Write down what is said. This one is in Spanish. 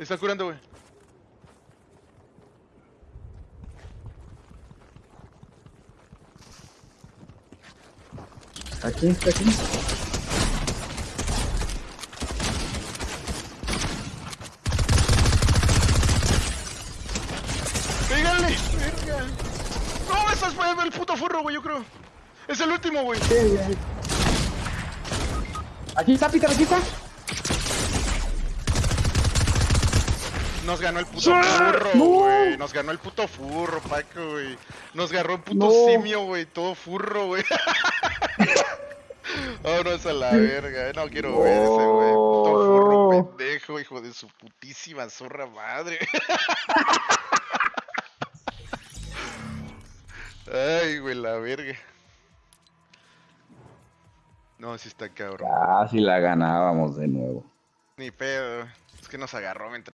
Está curando, güey. Aquí, está aquí. ¡Pégale! ¡Verga! ¡No! ¡Estás fue el puto furro, güey! Yo creo. Es el último, güey. Sí. Aquí está, Peter, aquí está. Nos ganó el puto ¡Sí! furro, ¡No! güey. Nos ganó el puto furro, Paco, güey. Nos agarró el puto No. simio, güey. Todo furro, güey. Vámonos a la verga. eh. No quiero ver ese, güey. Puto furro No. pendejo, hijo de su putísima zorra madre. Ay, güey, la verga. No, sí está cabrón. Ah, si la ganábamos de nuevo. Ni pedo. Es que nos agarró mientras.